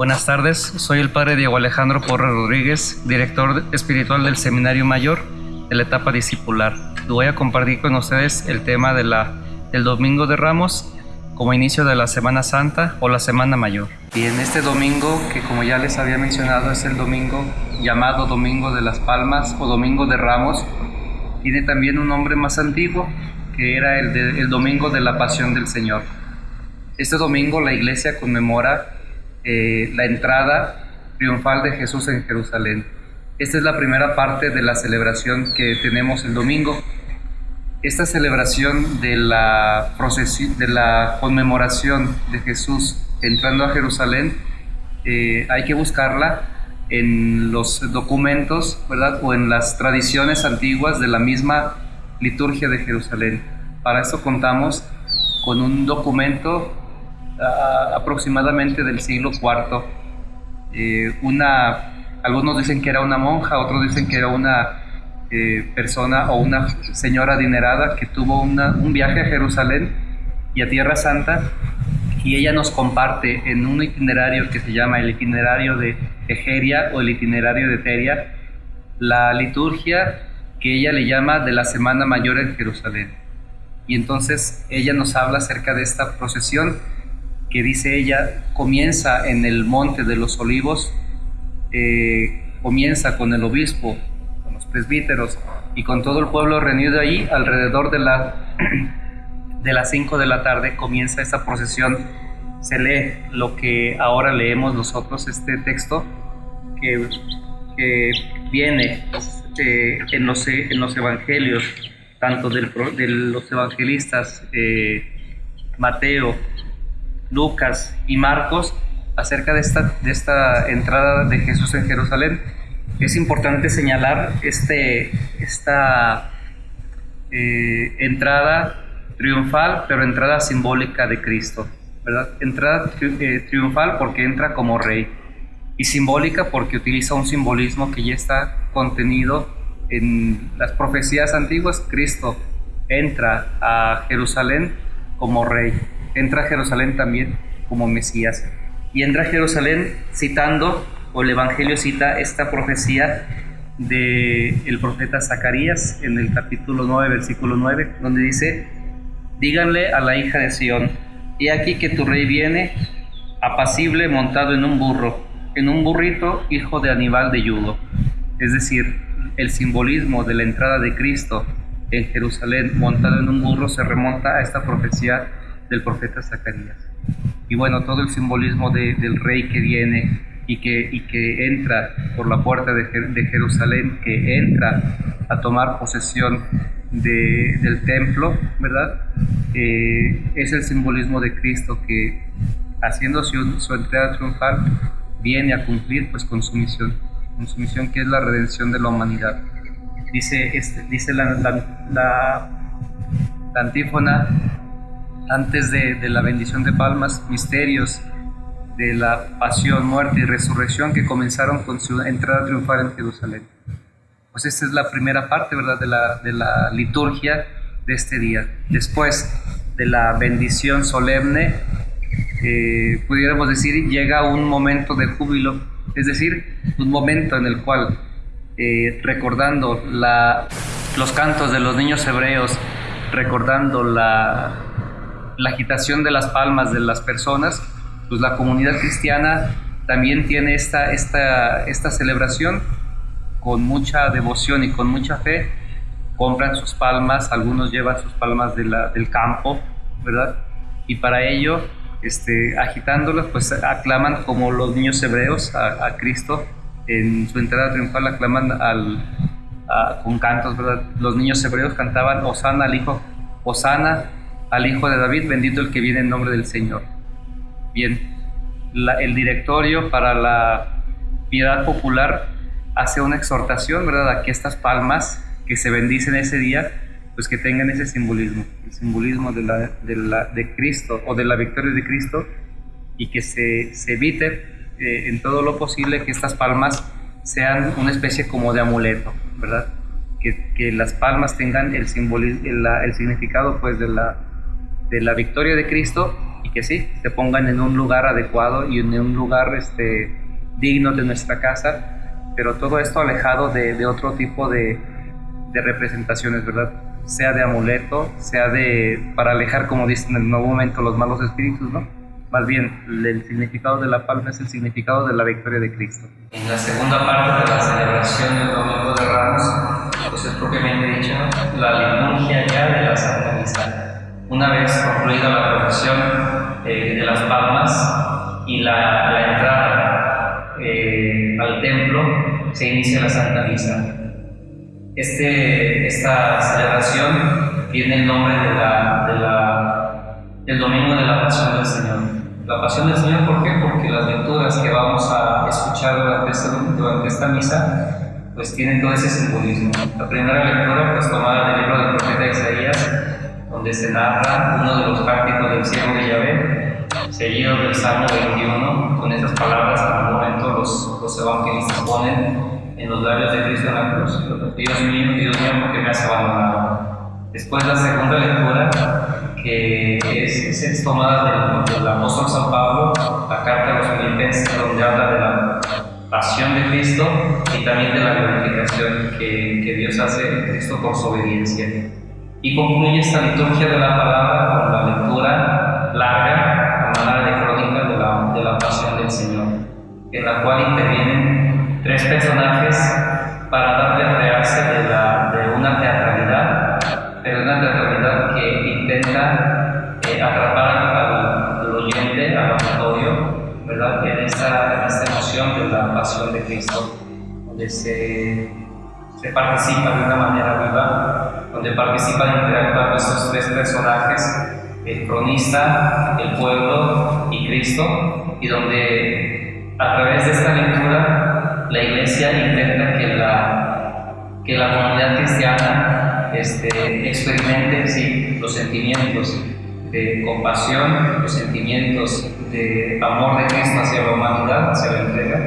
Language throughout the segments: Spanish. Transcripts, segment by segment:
Buenas tardes, soy el padre Diego Alejandro Porra Rodríguez, director espiritual del Seminario Mayor de la etapa discipular. Voy a compartir con ustedes el tema de la, del Domingo de Ramos como inicio de la Semana Santa o la Semana Mayor. Y en este domingo, que como ya les había mencionado es el domingo llamado Domingo de las Palmas o Domingo de Ramos, tiene también un nombre más antiguo que era el, el Domingo de la Pasión del Señor. Este domingo la iglesia conmemora eh, la entrada triunfal de Jesús en Jerusalén. Esta es la primera parte de la celebración que tenemos el domingo. Esta celebración de la, procesión, de la conmemoración de Jesús entrando a Jerusalén, eh, hay que buscarla en los documentos, ¿verdad? O en las tradiciones antiguas de la misma liturgia de Jerusalén. Para esto contamos con un documento aproximadamente del siglo IV. Eh, una, algunos dicen que era una monja, otros dicen que era una eh, persona o una señora adinerada que tuvo un viaje a Jerusalén y a Tierra Santa y ella nos comparte en un itinerario que se llama el itinerario de Egeria o el itinerario de Teria la liturgia que ella le llama de la Semana Mayor en Jerusalén. Y entonces ella nos habla acerca de esta procesión que dice ella, comienza en el Monte de los Olivos, eh, comienza con el obispo, con los presbíteros y con todo el pueblo reunido allí alrededor de, la, de las 5 de la tarde comienza esta procesión. Se lee lo que ahora leemos nosotros, este texto que, que viene este, en, los, en los evangelios, tanto del, de los evangelistas eh, Mateo, Lucas y Marcos acerca de esta, de esta entrada de Jesús en Jerusalén. Es importante señalar este, esta eh, entrada triunfal, pero entrada simbólica de Cristo, ¿verdad? Entrada eh, triunfal porque entra como rey y simbólica porque utiliza un simbolismo que ya está contenido en las profecías antiguas. Cristo entra a Jerusalén como rey entra a Jerusalén también como Mesías. Y entra a Jerusalén citando, o el Evangelio cita esta profecía del el profeta Zacarías en el capítulo 9, versículo 9, donde dice, díganle a la hija de Sión, he aquí que tu rey viene apacible montado en un burro, en un burrito hijo de Aníbal de Yudo. Es decir, el simbolismo de la entrada de Cristo en Jerusalén montado en un burro se remonta a esta profecía del profeta Zacarías. Y bueno, todo el simbolismo del rey que viene y que, y que entra por la puerta de, Jerusalén, que entra a tomar posesión del templo, ¿verdad? Eh, es el simbolismo de Cristo que haciendo su, su, entrada triunfal viene a cumplir pues con su misión, con su misión que es la redención de la humanidad. Dice, este, dice la, la, la, la antífona, antes de, la bendición de palmas, misterios de la pasión, muerte y resurrección que comenzaron con su entrada triunfal en Jerusalén. Pues esta es la primera parte, ¿verdad?, de la, de la liturgia de este día. Después de la bendición solemne, eh, pudiéramos decir, llega un momento de júbilo, es decir, un momento en el cual, eh, recordando la, los cantos de los niños hebreos, recordando la, la agitación de las palmas de las personas, pues la comunidad cristiana también tiene esta, esta, esta celebración con mucha devoción y con mucha fe. Compran sus palmas, algunos llevan sus palmas del campo, ¿verdad? Y para ello, este, agitándolas, pues aclaman como los niños hebreos a, Cristo en su entrada triunfal, aclaman al, con cantos, ¿verdad? Los niños hebreos cantaban Osana al Hijo, Osana al Hijo de David, bendito el que viene en nombre del Señor. Bien, el directorio para la piedad popular hace una exhortación, ¿verdad?, a que estas palmas que se bendicen ese día, pues que tengan ese simbolismo, el simbolismo de, la, de, Cristo o de la victoria de Cristo y que se, se evite eh, en todo lo posible que estas palmas sean una especie como de amuleto, ¿verdad? Que, que las palmas tengan el, simbolismo, el significado pues de la, de la victoria de Cristo y que sí, se pongan en un lugar adecuado y en un lugar este, digno de nuestra casa, pero todo esto alejado de, de otro tipo de, de representaciones, ¿verdad? Sea de amuleto, sea de para alejar, como dicen en el nuevo momento, los malos espíritus, ¿no? Más bien, el significado de la palma es el significado de la victoria de Cristo. En la segunda parte de la celebración del Domingo de Ramos, pues es propiamente dicho la liturgia ya de la Santa. Una vez concluida la procesión eh, de las palmas y la, la entrada eh, al templo, se inicia la Santa Misa. Este, esta celebración tiene el nombre de la, de la, del Domingo de la Pasión del Señor. La pasión del Señor, ¿por qué? Porque las lecturas que vamos a escuchar durante esta, durante esta misa, pues tienen todo ese simbolismo. La primera lectura, pues tomada del libro del profeta Isaías, donde se narra uno de los cánticos del cielo de Yahvé, seguido del Salmo 21, con estas palabras que en momento los, los evangelistas ponen en los labios de Cristo en la cruz. Dios mío, Dios mío, ¿por qué me has abandonado? Después la segunda lectura, que es, es tomada del, del, apóstol San Pablo, la carta a los filipenses, donde habla de la pasión de Cristo y también de la glorificación que, que Dios hace en Cristo por su obediencia. Y concluye esta liturgia de la palabra con la lectura larga, a manera de crónica de la, de la pasión del Señor, en la cual intervienen tres personajes para darle realce de, la, de una teatralidad, pero una teatralidad que intenta eh, atrapar al, al, oyente, al auditorio, ¿verdad? En esta, en esta emoción de la pasión de Cristo, donde se, se participa de una manera viva, donde participan interactuando estos tres personajes, el cronista, el pueblo y Cristo, y donde a través de esta lectura la iglesia intenta que la, que la comunidad cristiana este, experimente sí, los sentimientos de compasión, los sentimientos de amor de Cristo hacia la humanidad, hacia la entrega,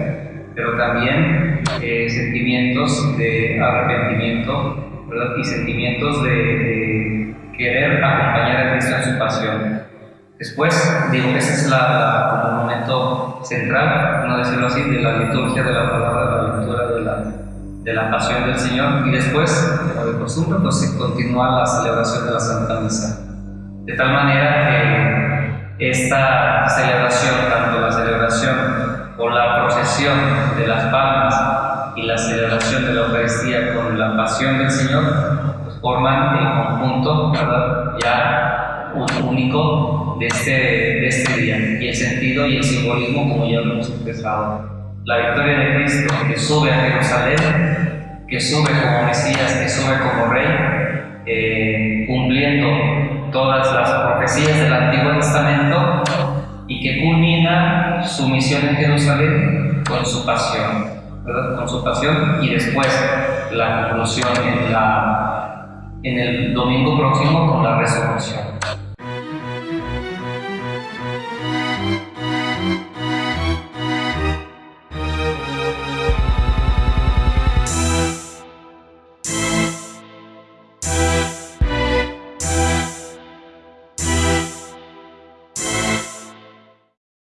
pero también eh, sentimientos de arrepentimiento ¿verdad? y sentimientos de, de, querer acompañar a Cristo en su pasión. Después, digo, ese es la, la, como el momento central, no decirlo así, de la liturgia de la palabra, de la lectura de la, de la pasión del Señor, y después, como de costumbre, pues se continúa la celebración de la Santa Misa. De tal manera que esta celebración, tanto la celebración o la procesión de las palmas y la celebración de la Eucaristía con la pasión del Señor, pues forman el conjunto, ¿verdad? Ya único de este, de este día. Y el sentido y el simbolismo, como ya lo hemos expresado. La victoria de Cristo que sube a Jerusalén, que sube como Mesías, que sube como Rey, eh, cumpliendo todas las profecías del Antiguo Testamento y que culmina su misión en Jerusalén con su pasión, ¿verdad? Con su pasión y después la conclusión en, la, en el domingo próximo con la resurrección.